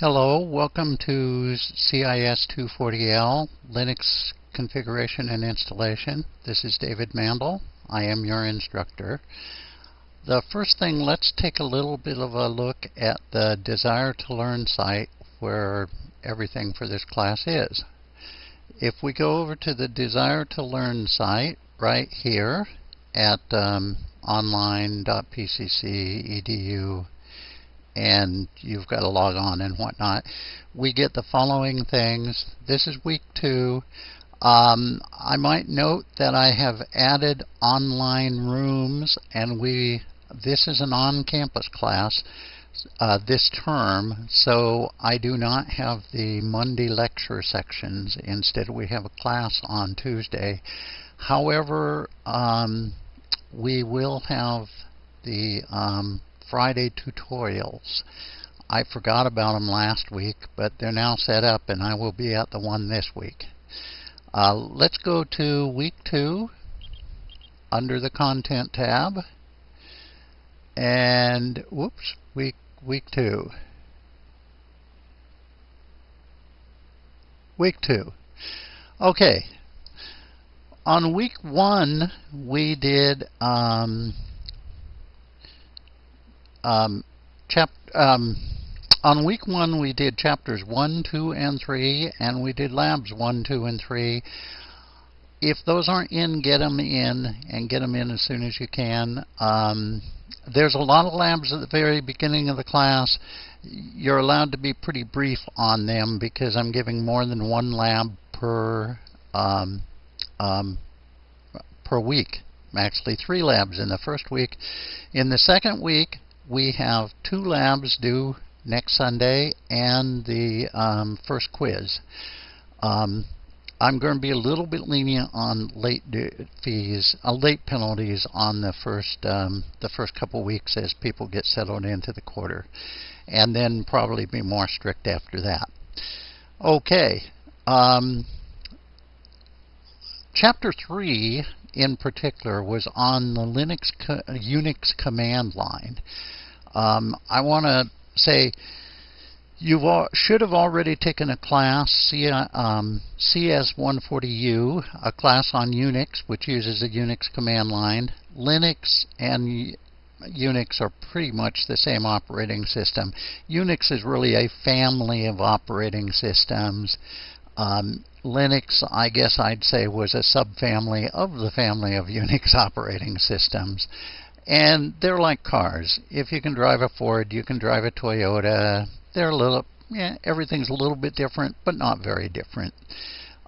Hello, welcome to CIS 240L Linux configuration and installation. This is David Mandel. I am your instructor. The first thing, let's take a little bit of a look at the Desire to Learn site where everything for this class is. If we go over to the Desire to Learn site right here at um, online.pcc.edu and you've got to log on and whatnot, we get the following things. This is week two. Um, I might note that I have added online rooms, and we this is an on-campus class uh, this term, so I do not have the Monday lecture sections. Instead, we have a class on Tuesday. However, um, we will have the um, Friday tutorials. I forgot about them last week, but they're now set up, and I will be at the one this week. Uh, let's go to week two under the content tab. And whoops, week week two. Week two. Okay. On week one, we did um, um, chap um, on week one, we did chapters 1, 2, and 3, and we did labs 1, 2, and 3. If those aren't in, get them in, and get them in as soon as you can. Um, there's a lot of labs at the very beginning of the class. You're allowed to be pretty brief on them because I'm giving more than one lab per um, um, per week. Actually, three labs in the first week. In the second week, we have two labs due next Sunday and the um, first quiz. Um, I'm going to be a little bit lenient on late fees, uh, late penalties on the first um, the first couple weeks as people get settled into the quarter, and then probably be more strict after that. Okay, um, chapter three in particular was on the Linux co Unix command line. Um, I want to say you should have already taken a class, C, um, CS140U, a class on Unix, which uses a Unix command line. Linux and Unix are pretty much the same operating system. Unix is really a family of operating systems. Um, Linux, I guess I'd say, was a subfamily of the family of Unix operating systems. And they're like cars. If you can drive a Ford, you can drive a Toyota. They're a little, yeah, everything's a little bit different, but not very different.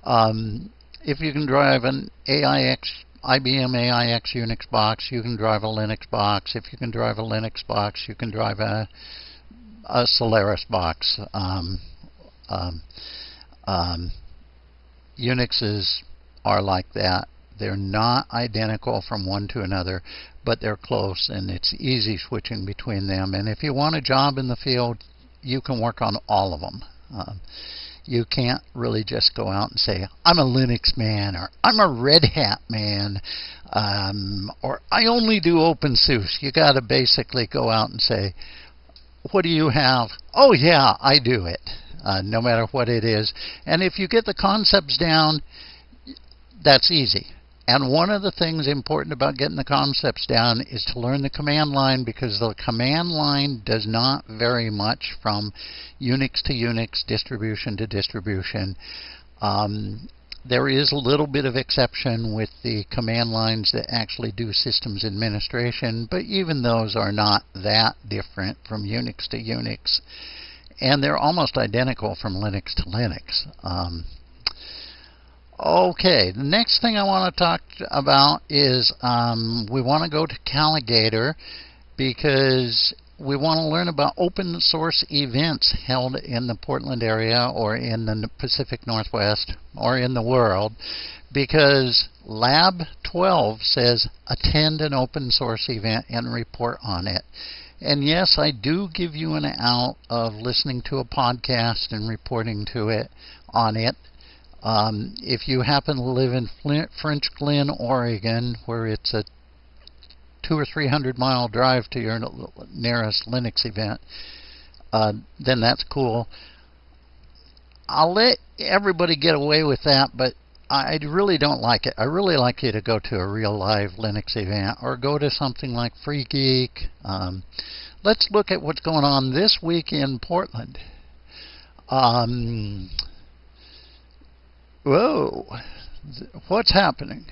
Um, if you can drive an AIX, IBM AIX Unix box, you can drive a Linux box. If you can drive a Linux box, you can drive a, a Solaris box. Um, um, um Unixes are like that. They're not identical from one to another, but they're close and it's easy switching between them. And if you want a job in the field, you can work on all of them. Um, you can't really just go out and say, I'm a Linux man, or I'm a Red Hat man, um, or I only do OpenSUSE. You got to basically go out and say, what do you have? Oh, yeah, I do it, uh, no matter what it is. And if you get the concepts down, that's easy. And one of the things important about getting the concepts down is to learn the command line because the command line does not vary much from Unix to Unix, distribution to distribution. Um, there is a little bit of exception with the command lines that actually do systems administration, but even those are not that different from Unix to Unix. And they're almost identical from Linux to Linux. Um, Okay, the next thing I want to talk about is um, we want to go to Calagator because we want to learn about open source events held in the Portland area or in the Pacific Northwest or in the world because Lab 12 says attend an open source event and report on it. And yes, I do give you an out of listening to a podcast and reporting to it on it. Um, if you happen to live in Flint, French Glen, Oregon, where it's a two or three hundred mile drive to your nearest Linux event, uh, then that's cool. I'll let everybody get away with that, but I really don't like it. I really like you to go to a real live Linux event or go to something like Free Geek. Um, let's look at what's going on this week in Portland. Um, whoa, what's happening?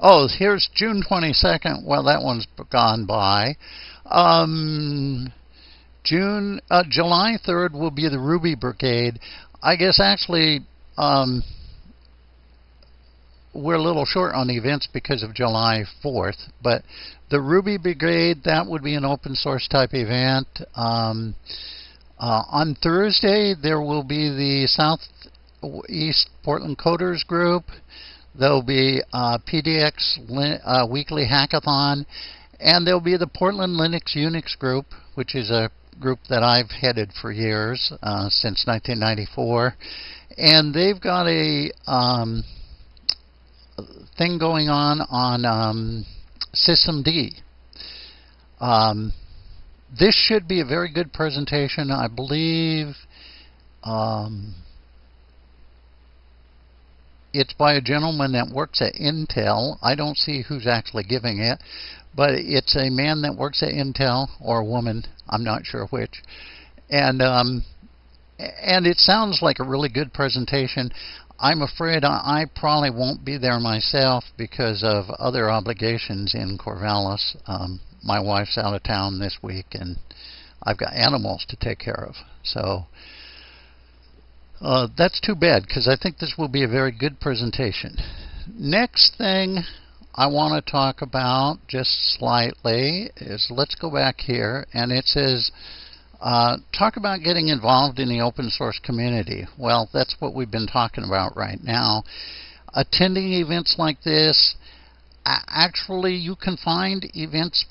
Oh, here's June 22nd. Well, that one's gone by. Um, June, uh, July 3rd will be the Ruby Brigade. I guess actually um, we're a little short on the events because of July 4th, but the Ruby Brigade, that would be an open source type event. Um, uh, on Thursday, there will be the Southeast Portland Coders Group. There'll be uh, PDX uh, Weekly Hackathon, and there'll be the Portland Linux Unix Group, which is a group that I've headed for years, uh, since 1994. And they've got a um, thing going on on um, systemd. Um, this should be a very good presentation. I believe um, it's by a gentleman that works at Intel. I don't see who's actually giving it, but it's a man that works at Intel or a woman. I'm not sure which. And um, and it sounds like a really good presentation. I'm afraid I, probably won't be there myself because of other obligations in Corvallis. Um, my wife's out of town this week, and I've got animals to take care of. So uh, that's too bad because I think this will be a very good presentation. Next thing I want to talk about just slightly is let's go back here and it says uh, talk about getting involved in the open source community. Well, that's what we've been talking about right now. Attending events like this, actually, you can find events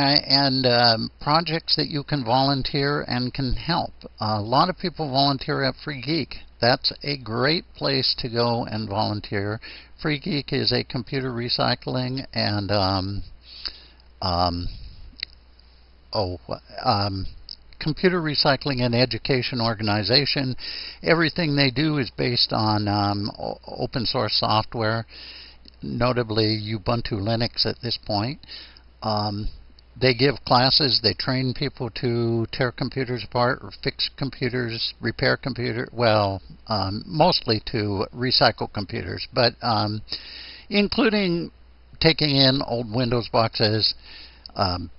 and um, projects that you can volunteer and can help. a lot of people volunteer at Free Geek. That's a great place to go and volunteer. Free Geek is a computer recycling and um, um, oh um, computer recycling and education organization. Everything they do is based on um, open source software, notably Ubuntu Linux at this point. Um, they give classes, they train people to tear computers apart or fix computers, repair computers, well, um, mostly to recycle computers, but um, including taking in old Windows boxes, um,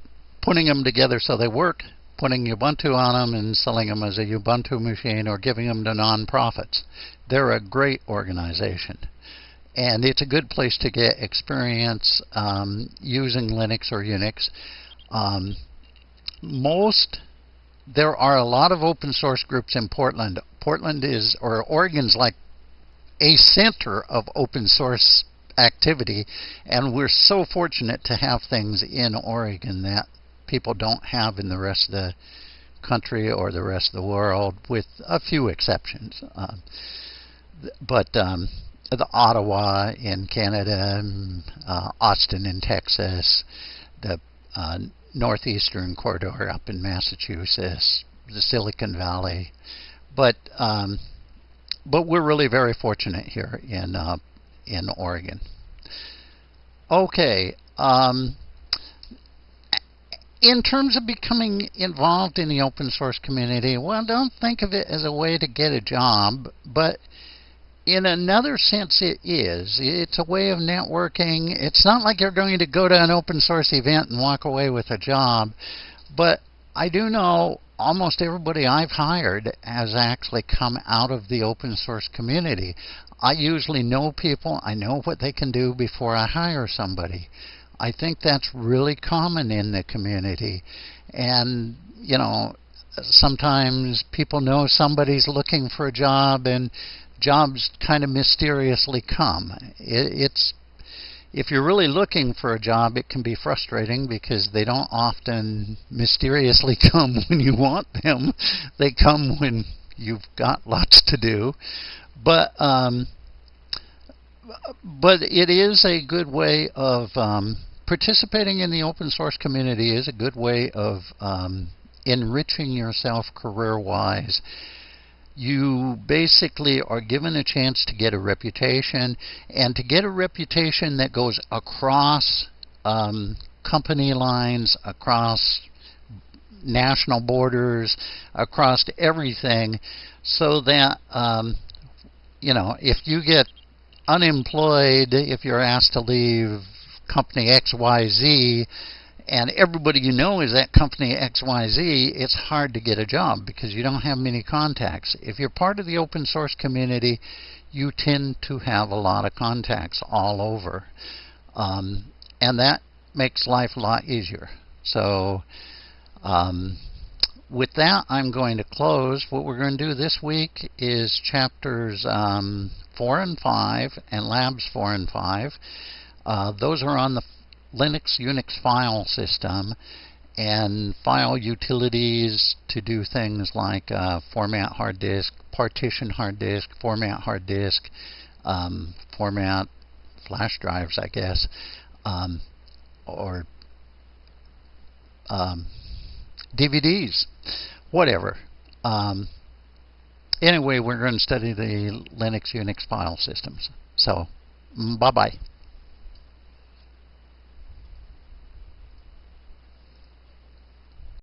putting them together so they work, putting Ubuntu on them and selling them as a Ubuntu machine or giving them to nonprofits. They're a great organization. And it's a good place to get experience um, using Linux or Unix. Um, most, there are a lot of open source groups in Portland. Portland is, or Oregon's like a center of open source activity, and we're so fortunate to have things in Oregon that people don't have in the rest of the country or the rest of the world, with a few exceptions. Um, but um, the Ottawa in Canada, uh, Austin in Texas, the uh, northeastern corridor up in Massachusetts, the Silicon Valley, but um, but we're really very fortunate here in uh, in Oregon. Okay. Um, in terms of becoming involved in the open source community, well, don't think of it as a way to get a job, but in another sense, it is. It's a way of networking. It's not like you're going to go to an open source event and walk away with a job, but I do know almost everybody I've hired has actually come out of the open source community. I usually know people, I know what they can do before I hire somebody. I think that's really common in the community. And, you know, sometimes people know somebody's looking for a job and jobs kind of mysteriously come. It, it's if you're really looking for a job, it can be frustrating because they don't often mysteriously come when you want them. They come when you've got lots to do. But um, but it is a good way of um, participating in the open source community is a good way of um, enriching yourself career-wise you basically are given a chance to get a reputation and to get a reputation that goes across um, company lines, across national borders, across everything, so that, um, you know, if you get unemployed, if you're asked to leave company XYZ, and everybody you know is at company XYZ, it's hard to get a job because you don't have many contacts. If you're part of the open source community, you tend to have a lot of contacts all over. Um, and that makes life a lot easier. So, um, with that, I'm going to close. What we're going to do this week is chapters um, 4 and 5 and labs 4 and 5. Uh, those are on the Linux Unix file system and file utilities to do things like uh, format hard disk, partition hard disk, format hard disk, um, format flash drives, I guess, um, or um, DVDs, whatever. Um, anyway, we're going to study the Linux Unix file systems. So, bye bye.